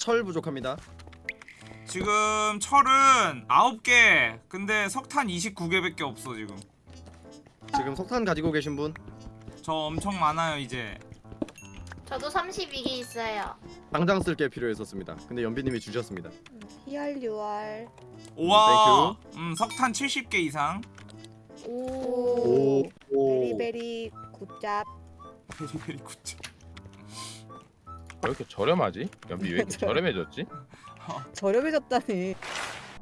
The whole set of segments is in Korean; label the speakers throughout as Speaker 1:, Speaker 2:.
Speaker 1: 철 부족합니다.
Speaker 2: 지금 철은 9개 근데 석탄 29개밖에 없어 지금
Speaker 1: 지금 석탄 가지고 계신 분
Speaker 2: 저 엄청 많아요 이제
Speaker 3: 저도 32개 있어요.
Speaker 1: 당장 쓸 게 필요했었습니다. 근데 연비님이 주셨습니다.
Speaker 4: 희알유알
Speaker 2: 우와 음 석탄 70개 이상
Speaker 4: 오,
Speaker 1: 오.
Speaker 4: 베리베리 굿잡
Speaker 2: 베리베리 굿즈
Speaker 5: 왜 이렇게 저렴하지? 연비 왜 이렇게 저렴해졌지?
Speaker 4: 저렴해졌다니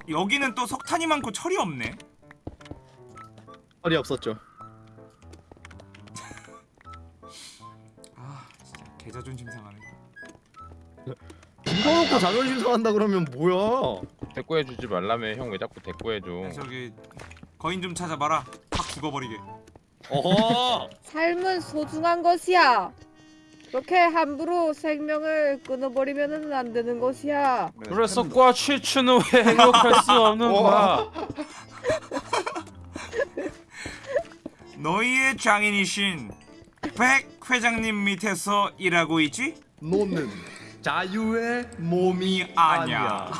Speaker 2: 여기는 또 석탄이 많고 철이 없네
Speaker 1: 철이 없었죠.
Speaker 2: 아 진짜 개자존심 상하네
Speaker 1: 이거 놓고 자존심 상한다 그러면 뭐야?
Speaker 5: 대꾸해주지 말라며 형 왜 자꾸 대꾸해줘
Speaker 2: 저기 거인 좀 찾아봐라 확 죽어버리게
Speaker 1: 어허.
Speaker 4: 삶은 소중한 것이야 그렇게 함부로 생명을 끊어버리면 안 되는 것이야
Speaker 6: 그래서 꽈치추는 왜 행복할 수 없는 거야?
Speaker 2: 너희의 장인이신 백 회장님 밑에서 일하고 있지?
Speaker 1: 너는 자유의 몸이
Speaker 2: 아니야.
Speaker 1: 아니야.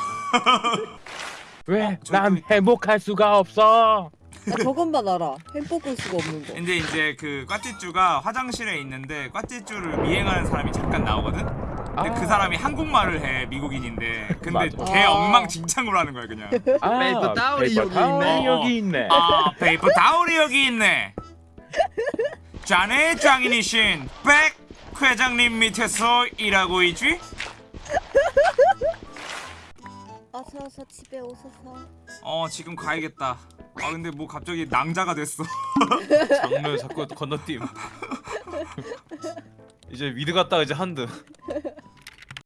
Speaker 5: 왜?
Speaker 2: 어,
Speaker 5: 난 행복할 수가 없어
Speaker 4: 나 저것만 알아 햄뽀글 수가 없는 거
Speaker 2: 근데 이제 그 꽈찌쭈가 화장실에 있는데 꽈찌쭈를 미행하는 사람이 잠깐 나오거든? 근데
Speaker 5: 아.
Speaker 2: 그 사람이 한국말을 해 미국인인데 근데
Speaker 5: 맞아.
Speaker 2: 걔
Speaker 4: 아.
Speaker 2: 엉망진창으로 하는 거야 그냥
Speaker 5: 아
Speaker 1: paper towel이 여기
Speaker 2: 있네.
Speaker 5: 여기 있네
Speaker 2: 아 paper towel이 여기 있네 자네 장인이신 백 회장님 밑에서 일하고 있지?
Speaker 4: 어서 어서 집에 오소서
Speaker 2: 어 지금 가야겠다 아 근데 뭐 갑자기 낭자가 됐어
Speaker 6: 장르 자꾸 건너뛰임. 이제 미드 갔다가 이제 한드.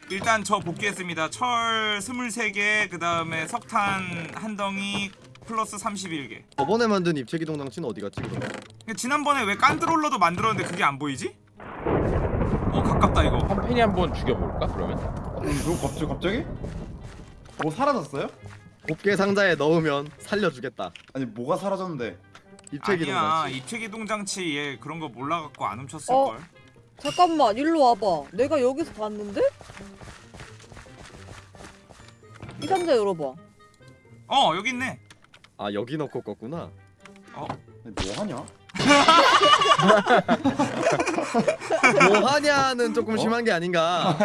Speaker 2: 일단 저 복귀했습니다 철 23개 그 다음에 석탄 한 덩이 플러스 31개
Speaker 1: 저번에 만든 입체기동장치는 어디 갔지 그럼?
Speaker 2: 근데 지난번에 왜 컨트롤러도 만들었는데 그게 안 보이지? 어 가깝다 이거
Speaker 5: 한 팬이 한번 죽여볼까 그러면?
Speaker 7: 너 갑자기 갑자기? 뭐 사라졌어요?
Speaker 1: 곱게 상자에 넣으면 살려주겠다.
Speaker 7: 아니 뭐가 사라졌는데?
Speaker 1: 입체기
Speaker 2: 아니야
Speaker 1: 동장치.
Speaker 2: 입체기 동장치 얘 그런 거 몰라갖고 안 훔쳤을걸
Speaker 4: 잠깐만 일로 와봐 내가 여기서 봤는데? 이 상자 열어봐
Speaker 2: 어 여기 있네
Speaker 1: 아 여기 넣고 껐구나.
Speaker 7: 아니, 뭐 하냐?
Speaker 1: 뭐 하냐는 조금 심한 게 아닌가.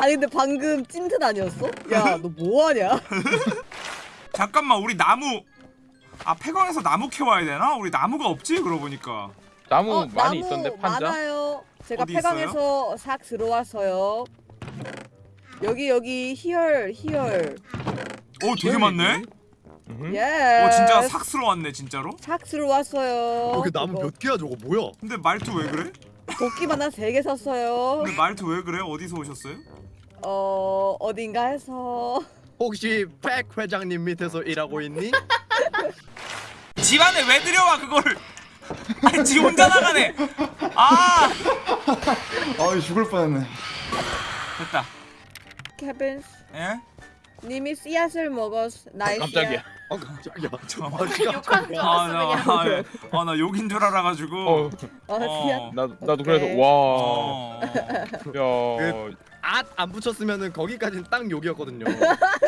Speaker 4: 아니 근데 방금 찐트 아니었어? 야 너 뭐 하냐?
Speaker 2: 잠깐만 우리 나무 아 폐광에서 나무 캐와야 되나? 우리 나무가 없지 그러고 보니까
Speaker 5: 나무
Speaker 4: 어,
Speaker 5: 많이
Speaker 4: 나무
Speaker 5: 있던데 판자?
Speaker 4: 많아요. 제가 폐광에서 싹 들어왔어요. 여기 여기 희열 희열.
Speaker 2: 오 되게 많네?
Speaker 5: 음.
Speaker 4: 예.
Speaker 2: 오 진짜 삭스러 왔네 진짜로?
Speaker 4: 싹 들어왔어요.
Speaker 1: 여기 나무
Speaker 4: 이거
Speaker 1: 몇 개야 저거 뭐야?
Speaker 2: 근데 말투 왜 그래?
Speaker 4: 도끼만 한 세 개 샀어요.
Speaker 2: 근데 말투 왜 그래? 어디서 오셨어요?
Speaker 4: 어 어딘가에서
Speaker 1: 혹시 백 회장님 밑에서 일하고 있니?
Speaker 2: 집안에 왜 들여와 그거를 아니 지 혼자 나가네 아
Speaker 7: 아이 죽을 뻔했네.
Speaker 2: 됐다
Speaker 4: 케빈스
Speaker 2: 예?
Speaker 4: 님이 씨앗을 먹었 nice.
Speaker 5: 깜짝이야
Speaker 1: 어 깜짝이야.
Speaker 2: 잠깐만
Speaker 3: 욕하는 줄 알았어 그냥.
Speaker 2: 아나 욕인 줄 알아가지고
Speaker 5: 어,
Speaker 4: 아
Speaker 2: 어.
Speaker 4: 씨앗.
Speaker 5: 나도, 나도
Speaker 4: 오케이.
Speaker 5: 그래서 와
Speaker 2: 어.
Speaker 5: 야,
Speaker 1: 앗 안 붙였으면은 거기까지는 딱 욕이었거든요.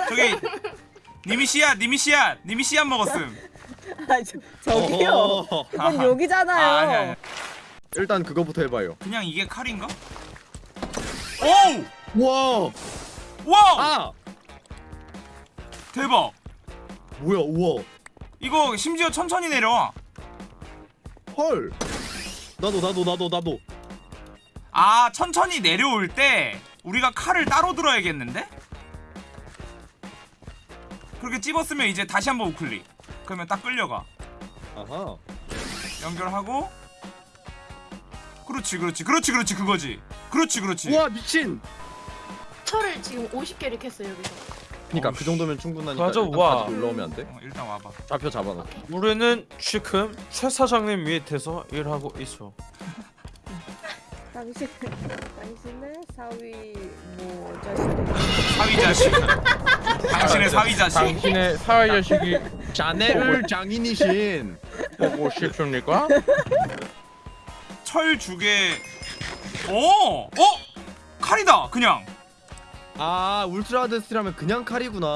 Speaker 2: 저기 니미 씨앗 니미 씨앗 니미 씨앗 먹었음
Speaker 4: 아 저, 저기요.
Speaker 1: 어허.
Speaker 4: 이건. 욕이잖아요.
Speaker 2: 아, 아니, 아니.
Speaker 1: 일단 그거부터 해봐요.
Speaker 2: 그냥 이게 칼인가? 오우!
Speaker 1: 와,
Speaker 2: 와우!
Speaker 1: 아
Speaker 2: 대박
Speaker 1: 뭐야, 우와,
Speaker 2: 이거 심지어 천천히 내려와
Speaker 1: 헐. 나도 나도 나도 나도.
Speaker 2: 아 천천히 내려올 때 우리가 칼을 따로 들어야겠는데? 그렇게 찝었으면 이제 다시 한번 우클릭 그러면 딱 끌려가
Speaker 1: 아하.
Speaker 2: 연결하고 그렇지 그렇지 그렇지 그렇지 그거지 그렇지 그렇지
Speaker 1: 우와 미친.
Speaker 3: 철을 지금 50개를 캤어요 여기서.
Speaker 1: 그러니까 그 정도면 충분하니까
Speaker 6: 맞아,
Speaker 1: 일단
Speaker 6: 와.
Speaker 1: 가지고 올라오면 안 돼?
Speaker 2: 어, 일단 와봐
Speaker 1: 좌표 잡아놔.
Speaker 6: 우리는 지금 최 사장님 밑에서 일하고 있어.
Speaker 4: 당신 당신의 사위 뭐 자식.
Speaker 2: 사위 자식 당신의 사위 자식
Speaker 5: 당신의 사회 자식이
Speaker 1: 자네를 장인이신.
Speaker 5: 보고 싶습니까?
Speaker 2: 철 주게 오! 어? 칼이다 그냥
Speaker 1: 아 ultra hard steel하면 그냥 칼이구나.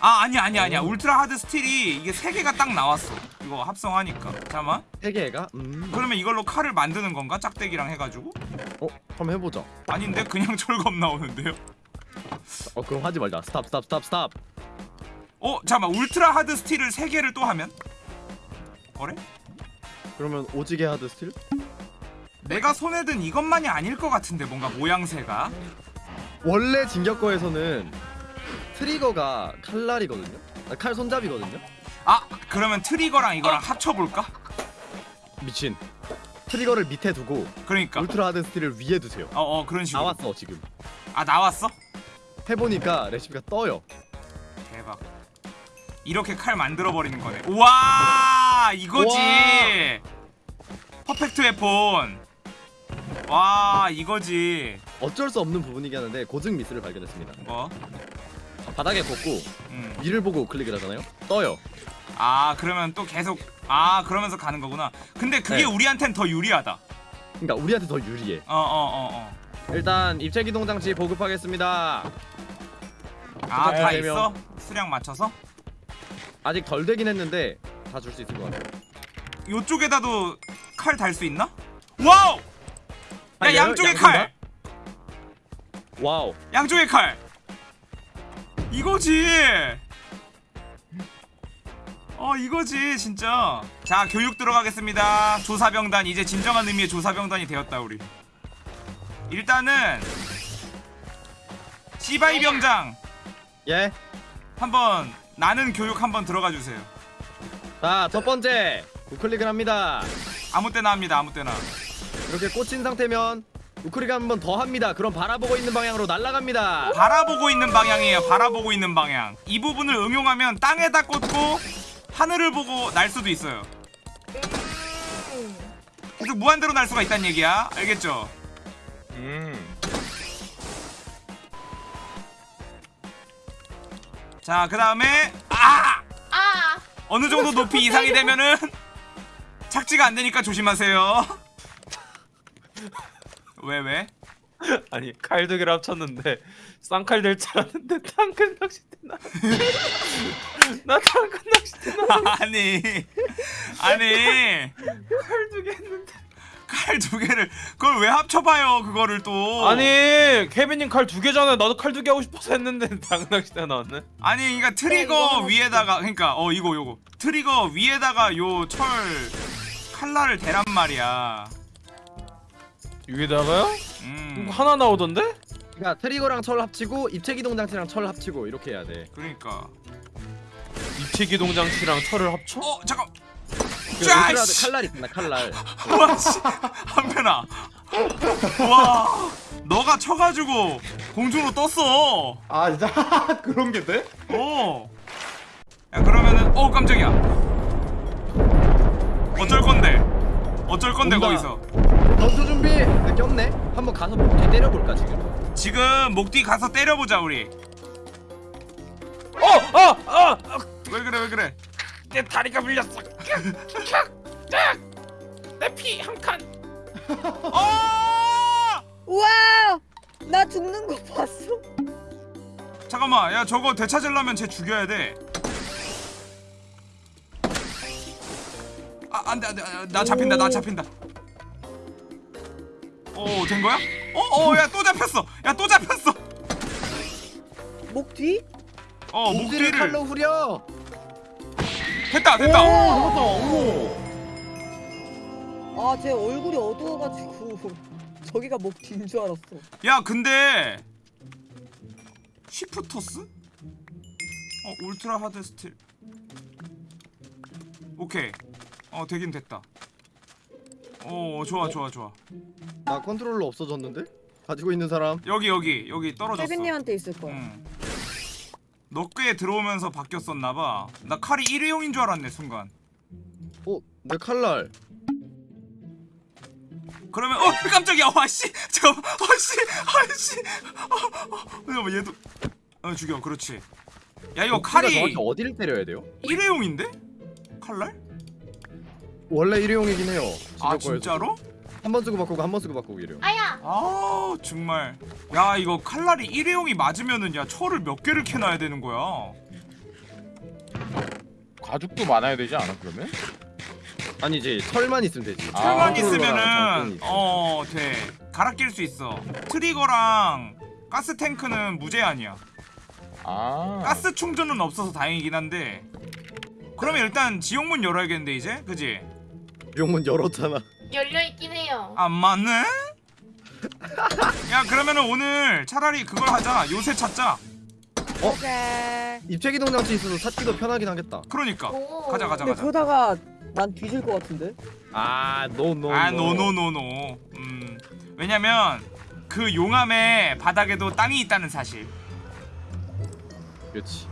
Speaker 2: 아 아니야 아니야
Speaker 1: 어.
Speaker 2: 아니야 ultra hard steel이 이게 세 개가 딱 나왔어 이거 합성하니까 잠깐만
Speaker 1: 세 개가? 음.
Speaker 2: 그러면 이걸로 칼을 만드는 건가 짝대기랑 해가지고
Speaker 1: 어 한번 해보자.
Speaker 2: 아닌데 그냥 철검 나오는데요
Speaker 1: 어 그럼 하지 말자. stop stop stop stop.
Speaker 2: 어 잠깐만 ultra hard steel을 세 개를 또 하면 그래?
Speaker 1: 그러면 오지게 hard steel?
Speaker 2: 내가 손에 든 이것만이 아닐 것 같은데 뭔가 모양새가
Speaker 1: 원래 진격거에서는 트리거가 칼날이거든요. 아, 칼 손잡이거든요.
Speaker 2: 아 그러면 트리거랑 이거랑 합쳐볼까?
Speaker 1: 미친. 트리거를 밑에 두고
Speaker 2: 그러니까
Speaker 1: ultra hard steel을 위에 두세요.
Speaker 2: 어어 그런 식으로
Speaker 1: 나왔어 지금.
Speaker 2: 아 나왔어?
Speaker 1: 해보니까 레시피가 떠요.
Speaker 2: 대박 이렇게 칼 만들어 버리는 거네 우와 이거지 퍼펙트 웨폰 와 이거지
Speaker 1: 어쩔 수 없는 부분이긴 한데 고증 미스를 발견했습니다.
Speaker 2: 뭐?
Speaker 1: 바닥에 걷고
Speaker 2: 음.
Speaker 1: 위를 보고 클릭을 하잖아요. 떠요.
Speaker 2: 아 그러면 또 계속 아 그러면서 가는 거구나 근데 그게
Speaker 1: 네.
Speaker 2: 우리한텐 더 유리하다
Speaker 1: 그러니까 우리한테 더 유리해.
Speaker 2: 어어 어어
Speaker 1: 일단 입체 기동 장치 보급하겠습니다.
Speaker 2: 아다
Speaker 1: 네,
Speaker 2: 있어? 수량 맞춰서?
Speaker 1: 아직 덜 되긴 했는데 다 줄 수 있을 것 같아요.
Speaker 2: 요쪽에다도 칼 달 수 있나? 와우! 야
Speaker 1: 아,
Speaker 2: 양쪽에
Speaker 1: 양쪽인가?
Speaker 2: 칼!
Speaker 1: 와우.
Speaker 2: 양쪽에 칼! 이거지! 어 이거지 진짜 자 교육 들어가겠습니다 조사병단 이제 진정한 의미의 조사병단이 되었다 우리 일단은 시바이 병장
Speaker 1: 예.
Speaker 2: 한번 나는 교육 한번 들어가 주세요
Speaker 1: 자, 첫 번째. 우클릭을 합니다.
Speaker 2: 아무 때나 합니다 아무 때나
Speaker 1: 이렇게 꽂힌 상태면 우클릭 한번 더 합니다. 그럼 바라보고 있는 방향으로 날아갑니다.
Speaker 2: 바라보고 있는 방향이에요. 바라보고 있는 방향. 이 부분을 응용하면 땅에다 꽂고 하늘을 보고 날 수도 있어요. 그래서 무한대로 날 수가 있다는 얘기야. 알겠죠?
Speaker 5: 음.
Speaker 2: 자, 그 다음에 아
Speaker 3: 아
Speaker 2: 어느 정도 높이 이상이 되면은 착지가 안 되니까 조심하세요. 왜 왜?
Speaker 6: 아니 칼 두 개를 합쳤는데 쌍칼 될 줄 알았는데 탕큰 낚싯대 나. 나 탕큰 낚싯대 나.
Speaker 2: 아니 아니
Speaker 6: 칼 두 개 했는데.
Speaker 2: 칼 두 개를 그걸 왜 합쳐봐요 그거를 또
Speaker 6: 아니 케빈님 칼 두 개잖아요. 나도 칼 두 개 하고 싶어서 했는데 당근 낚싯대 나왔네.
Speaker 2: 아니 그러니까
Speaker 4: 네,
Speaker 2: 트리거
Speaker 4: 이거 하나
Speaker 2: 위에다가 그러니까 어 이거 요거 트리거 위에다가 요 철 칼날을 대란 말이야.
Speaker 6: 위에다가요?
Speaker 2: 음
Speaker 6: 이거 하나 나오던데?
Speaker 1: 그러니까 트리거랑 철 합치고 입체 기동 장치랑 철 합치고 이렇게 해야 돼.
Speaker 2: 그러니까
Speaker 6: 입체 기동 장치랑 철을 합쳐?
Speaker 2: 어 잠깐
Speaker 1: 그
Speaker 2: 짜,
Speaker 1: 울트라
Speaker 2: 씨.
Speaker 1: 칼날 있잖아, 칼날.
Speaker 2: 와씨 한편아 와 너가 쳐가지고 공중으로 떴어.
Speaker 7: 아 진짜 그런 게 돼?
Speaker 2: 어. 야 그러면은 어 깜짝이야. 어쩔 건데? 어쩔 건데
Speaker 1: 온다.
Speaker 2: 거기서?
Speaker 1: 전투 준비. 네, 꼈네. 한번 가서 목뒤 때려볼까 지금.
Speaker 2: 지금 목뒤 가서 때려보자 우리.
Speaker 6: 어! 어! 어! 어!
Speaker 2: 왜 그래 왜 그래?
Speaker 6: 내 다리가 물렸어. 내피 한 칸.
Speaker 2: 어!
Speaker 4: 우와! 나 죽는 거 봤어?
Speaker 2: 잠깐만 야 저거 되찾으려면 쟤 죽여야 돼. 아 안돼 안돼 나 잡힌다 나 잡힌다. 어 된 거야? 어 어 야 또 잡혔어 야 또 잡혔어.
Speaker 4: 목 뒤?
Speaker 2: 어 목
Speaker 1: 뒤를 칼로 후려.
Speaker 2: 됐다 됐다.
Speaker 1: 오,
Speaker 4: 아, 제 얼굴이 어두워가지고 저기가 목 뒤인 줄 알았어.
Speaker 2: 야 근데 shifters? 어 ultra hard steel 오케이 어 되긴 됐다 어 좋아 좋아 좋아
Speaker 1: 나 컨트롤러 없어졌는데? 가지고 있는 사람.
Speaker 2: 여기 여기 여기 떨어졌어
Speaker 4: 케빈님한테 있을 거야.
Speaker 2: 응. 너꽤 들어오면서 바뀌었었나봐 나 칼이 일회용인 줄 알았네 순간
Speaker 1: 어, 내 칼날.
Speaker 2: 그러면 어 깜짝이야 와씨 잠깐만 와씨 어, 어, 잠깐만 얘도 어 죽여 그렇지 야 이거
Speaker 1: 목뒤가
Speaker 2: 칼이
Speaker 1: 어디를 때려야 돼요?
Speaker 2: 일회용인데? 칼날?
Speaker 1: 원래 일회용이긴 해요.
Speaker 2: 아. 진짜로?
Speaker 1: 한 번 쓰고 바꾸고 한 번 쓰고 바꾸고 이래요.
Speaker 3: 아야!
Speaker 2: 아 정말 야 이거 칼날이 일회용이 맞으면은 야 철을 몇 개를 캐놔야 되는 거야
Speaker 5: 가죽도 많아야 되지 않아 그러면?
Speaker 1: 아니지 철만 있으면 되지.
Speaker 5: 아,
Speaker 2: 철만 있으면은
Speaker 1: 있어.
Speaker 2: 어돼 갈아 낄 수 있어 트리거랑 가스 탱크는 무제한이야
Speaker 5: 아
Speaker 2: 가스 충전은 없어서 다행이긴 한데 그러면 일단 지옥문 열어야겠는데 이제 그지
Speaker 1: 지옥문 열었잖아.
Speaker 3: 열려있긴 해요.
Speaker 2: 안 맞네 야 그러면은 오늘 차라리 그걸 하자 요새 찾자
Speaker 4: 오케이.
Speaker 1: 입체기동장치 있어서 찾기도 편하긴 하겠다.
Speaker 2: 그러니까
Speaker 3: 오.
Speaker 2: 가자 가자
Speaker 4: 근데
Speaker 2: 가자
Speaker 4: 그러다가 난 뒤질 것 같은데.
Speaker 1: 아, no no.
Speaker 2: 아 no no no no 음 왜냐면 그 용암의 바닥에도 땅이 있다는 사실
Speaker 1: 그렇지.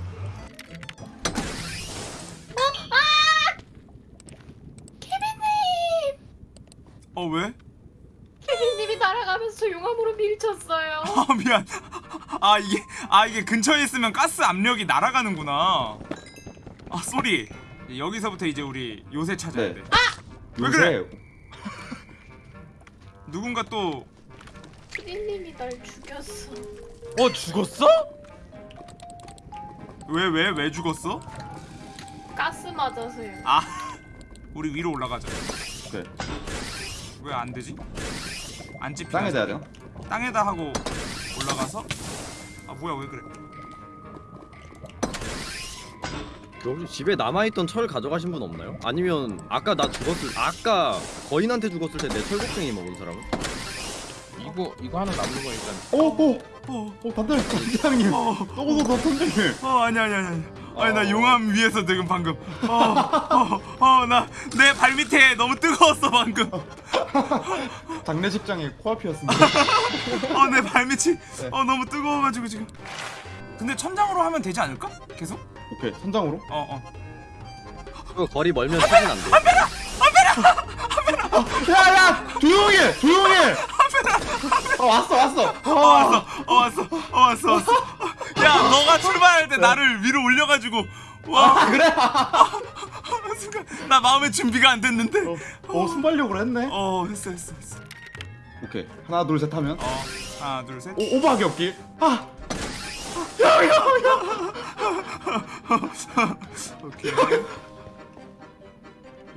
Speaker 2: 어 왜?
Speaker 3: 케빈님이 날아가면서 용암으로 밀쳤어요.
Speaker 2: 아 미안 아 이게 아 이게 근처에 있으면 가스 압력이 날아가는구나 아 쏘리 여기서부터 이제 우리 요새 찾아야
Speaker 7: 네.
Speaker 2: 돼
Speaker 7: 요새
Speaker 2: 왜 그래? 누군가 또
Speaker 3: 케빈님이 날 죽였어.
Speaker 6: 어 죽었어?
Speaker 2: 왜왜왜 죽었어?
Speaker 3: 가스 맞아서요.
Speaker 2: 아 우리 위로 올라가자
Speaker 7: 오케이.
Speaker 2: 왜 안 되지? 안 찝히나?
Speaker 7: 땅에다 되나?
Speaker 2: 땅에다 하고 올라가서 아 뭐야 왜 그래
Speaker 1: 혹시 집에 남아있던 철 가져가신 분 없나요? 아니면 아까 나 죽었을 아까 거인한테 죽었을 때 내 철곡쟁이 먹은 사람은?
Speaker 5: 이거 이거 하나 남는 거 일단
Speaker 7: 오오
Speaker 2: 어,
Speaker 7: 오 단단히 단장님.
Speaker 2: 어,
Speaker 7: 또고도 선장님.
Speaker 2: 어 아니 아니 아니 아니 아니 나 용암 위에서 지금 방금. 어어나 내 발밑에 너무 뜨거웠어 방금.
Speaker 7: 장례식장에 코앞이었습니다.
Speaker 2: 어내 발밑이 어 너무 뜨거워가지고 지금. 근데 천장으로 하면 되지 않을까? 계속?
Speaker 7: 오케이 선장으로.
Speaker 2: 어어.
Speaker 1: 그 거리 멀면 쓰진 안 돼.
Speaker 7: 야야! 조용히 해! 조용히 해. 어 왔어 왔어.
Speaker 2: 어 왔어. 어 왔어. 어 왔어 왔어 야 너가 출발할 때 나를 위로 올려가지고. 와.
Speaker 7: 아 그래?
Speaker 2: 순간 나 마음의 준비가 안 됐는데.
Speaker 7: 어 순발력으로 했네.
Speaker 2: 어 했어 했어 했어.
Speaker 7: 오케이. 하나 둘 셋 하면?
Speaker 2: 어 하나 둘셋.
Speaker 7: 오 오버하기 없기. 아!
Speaker 2: 오케이.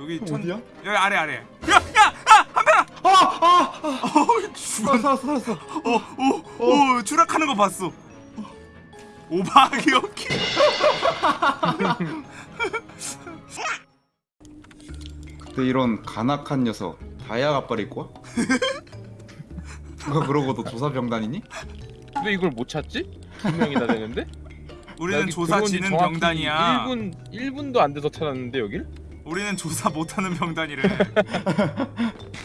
Speaker 2: 여기 형천
Speaker 7: 어디야?
Speaker 2: 여기 아래 아래. 야야야 한편아
Speaker 7: 아아!
Speaker 2: 어 죽어
Speaker 7: 살았어 살았어.
Speaker 2: 어오오 추락하는 거 봤어 오바하기 없기
Speaker 7: 그때 이런 간악한 녀석 다이아 갑발 입고 와? 누가 그러고도 조사병단이니?
Speaker 5: 왜 이걸 못 찾지? 두 명이나 되는데?
Speaker 2: 우리는
Speaker 5: 여기
Speaker 2: 조사
Speaker 5: 들어온 지
Speaker 2: 지는
Speaker 5: 정확히
Speaker 2: 병단이야
Speaker 5: 1분 1분도 안 돼서 찾았는데 여길?
Speaker 2: 우리는 조사 못하는 병단이래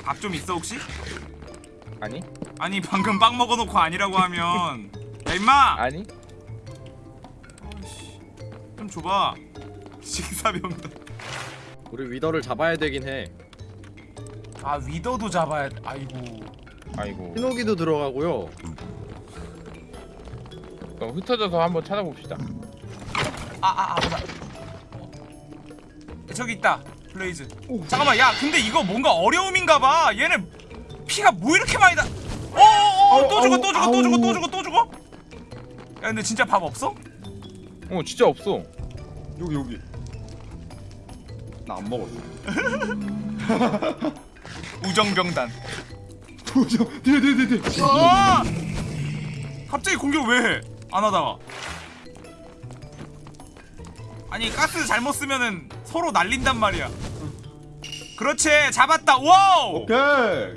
Speaker 2: 밥 좀 있어 혹시?
Speaker 5: 아니
Speaker 2: 아니 방금 빵 먹어놓고 아니라고 하면 야 임마
Speaker 5: 아니
Speaker 2: 좀 줘봐 식사병단
Speaker 1: 우리 위더를 잡아야 되긴 해.
Speaker 2: 아 위더도 잡아야 돼 아이고
Speaker 5: 아이고
Speaker 1: 신호기도 들어가고요.
Speaker 5: 그럼 흩어져서 한번 찾아봅시다
Speaker 2: 아아아 보자 어. 저기 있다 블레이즈 잠깐만 야 근데 이거 뭔가 어려움인가봐 얘네 피가 뭐 이렇게 많이 나 어어어 또
Speaker 7: 아우,
Speaker 2: 죽어 또 죽어 또 죽어 또. 죽어 또 죽어 야 근데 진짜 밥 없어?
Speaker 5: 어 진짜 없어
Speaker 7: 여기 여기. 나 안 먹었어.
Speaker 2: 우정병단
Speaker 7: 도저 뒤에 뒤에 뒤에 뒤에.
Speaker 2: 어! 갑자기 공격 왜 해? 안 하다가 아니 가스 잘못 쓰면은 서로 날린단 말이야 그렇지 잡았다 와우
Speaker 7: 오케이.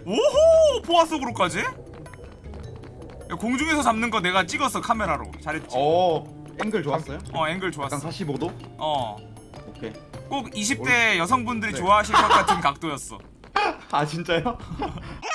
Speaker 2: 오호 보아 속으로까지 야, 공중에서 잡는 거 내가 찍었어 카메라로 잘했지 어,
Speaker 7: 어 앵글 좋았어요?
Speaker 2: 앵글 좋았어
Speaker 7: 약간 45도?
Speaker 2: 어꼭
Speaker 7: 오케이.
Speaker 2: 20대 여성분들이
Speaker 7: 네.
Speaker 2: 좋아하실 것 같은 각도였어
Speaker 7: 아 진짜요?